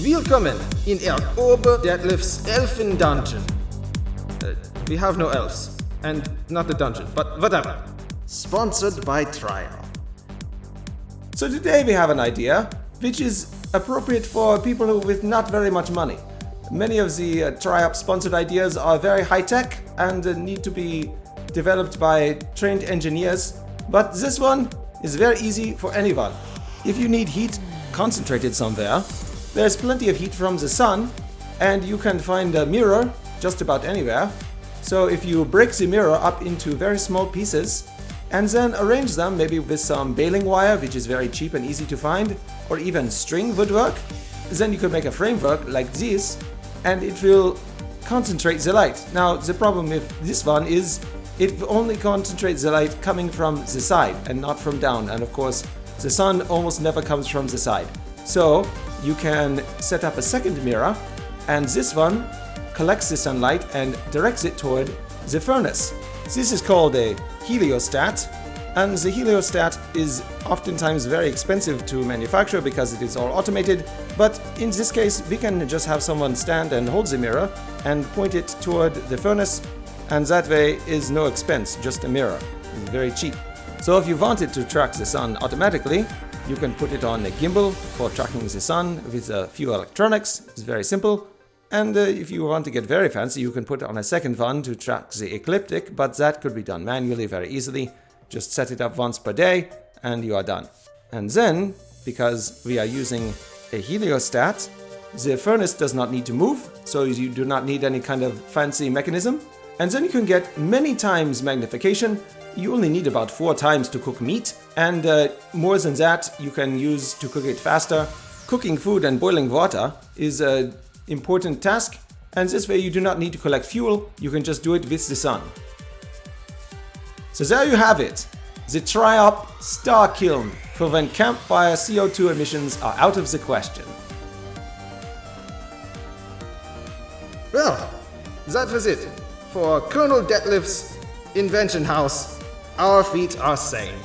Willkommen in Er Ober Deadlift's Elfen Dungeon. Uh, we have no elves. And not the dungeon, but whatever. Sponsored by Trial. So today we have an idea which is appropriate for people who with not very much money. Many of the uh, TryUp sponsored ideas are very high-tech and uh, need to be developed by trained engineers, but this one is very easy for anyone. If you need heat concentrated somewhere, there's plenty of heat from the sun and you can find a mirror just about anywhere. So if you break the mirror up into very small pieces and then arrange them maybe with some baling wire which is very cheap and easy to find or even string woodwork, then you could make a framework like this and it will concentrate the light. Now the problem with this one is it only concentrates the light coming from the side and not from down and of course the sun almost never comes from the side. So you can set up a second mirror and this one collects the sunlight and directs it toward the furnace. This is called a heliostat and the heliostat is oftentimes very expensive to manufacture because it is all automated, but in this case we can just have someone stand and hold the mirror and point it toward the furnace and that way is no expense, just a mirror. It's very cheap. So if you wanted to track the sun automatically, you can put it on a gimbal for tracking the sun with a few electronics. It's very simple. And uh, if you want to get very fancy, you can put on a second one to track the ecliptic, but that could be done manually very easily. Just set it up once per day and you are done. And then, because we are using a heliostat, the furnace does not need to move, so you do not need any kind of fancy mechanism. And then you can get many times magnification. You only need about four times to cook meat, and uh, more than that you can use to cook it faster. Cooking food and boiling water is an important task, and this way you do not need to collect fuel, you can just do it with the sun. So there you have it, the TryUp Star Kiln for when campfire CO2 emissions are out of the question. Well, that was it. For Colonel Deadlift's Invention House, our feet are sane.